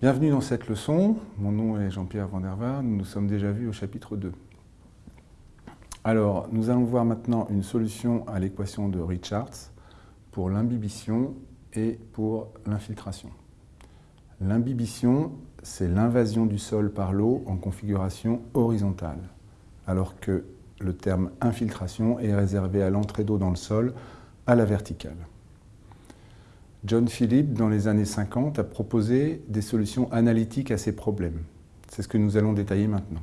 Bienvenue dans cette leçon. Mon nom est Jean-Pierre Van Nous nous sommes déjà vus au chapitre 2. Alors, nous allons voir maintenant une solution à l'équation de Richards pour l'imbibition et pour l'infiltration. L'imbibition, c'est l'invasion du sol par l'eau en configuration horizontale, alors que le terme infiltration est réservé à l'entrée d'eau dans le sol à la verticale. John Phillips, dans les années 50, a proposé des solutions analytiques à ces problèmes. C'est ce que nous allons détailler maintenant.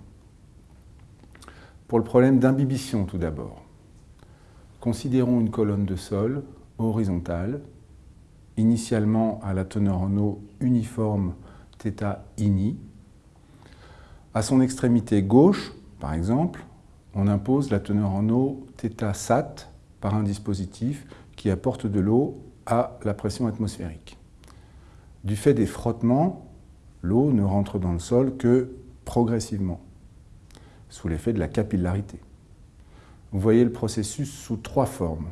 Pour le problème d'imbibition, tout d'abord, considérons une colonne de sol horizontale, initialement à la teneur en eau uniforme θ ini. À son extrémité gauche, par exemple, on impose la teneur en eau θ sat par un dispositif qui apporte de l'eau à la pression atmosphérique. Du fait des frottements, l'eau ne rentre dans le sol que progressivement, sous l'effet de la capillarité. Vous voyez le processus sous trois formes.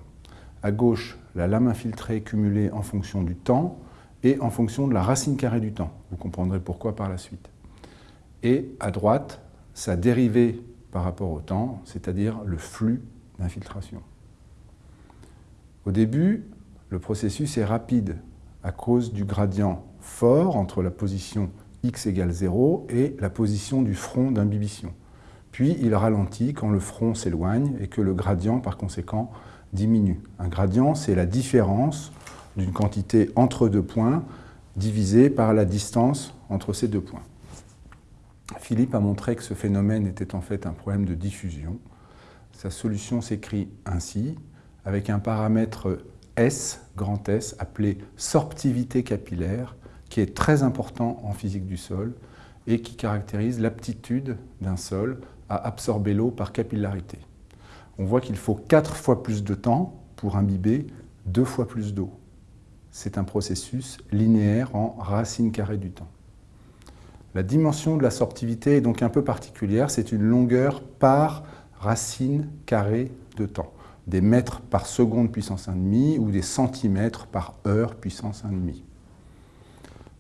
À gauche, la lame infiltrée cumulée en fonction du temps et en fonction de la racine carrée du temps. Vous comprendrez pourquoi par la suite. Et à droite, sa dérivée par rapport au temps, c'est-à-dire le flux d'infiltration. Au début, le processus est rapide à cause du gradient fort entre la position x égale 0 et la position du front d'imbibition. Puis il ralentit quand le front s'éloigne et que le gradient, par conséquent, diminue. Un gradient, c'est la différence d'une quantité entre deux points divisée par la distance entre ces deux points. Philippe a montré que ce phénomène était en fait un problème de diffusion. Sa solution s'écrit ainsi, avec un paramètre S, grand S, appelé sorptivité capillaire, qui est très important en physique du sol et qui caractérise l'aptitude d'un sol à absorber l'eau par capillarité. On voit qu'il faut quatre fois plus de temps pour imbiber deux fois plus d'eau. C'est un processus linéaire en racine carrée du temps. La dimension de la sorptivité est donc un peu particulière, c'est une longueur par racine carrée de temps des mètres par seconde puissance 1,5 ou des centimètres par heure puissance 1,5.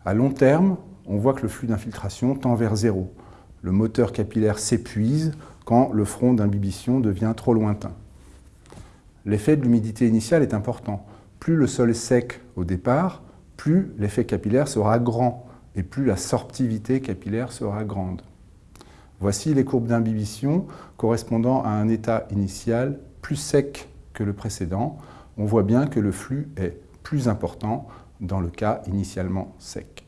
À long terme, on voit que le flux d'infiltration tend vers zéro. Le moteur capillaire s'épuise quand le front d'imbibition devient trop lointain. L'effet de l'humidité initiale est important. Plus le sol est sec au départ, plus l'effet capillaire sera grand et plus la sorptivité capillaire sera grande. Voici les courbes d'imbibition correspondant à un état initial plus sec que le précédent, on voit bien que le flux est plus important dans le cas initialement sec.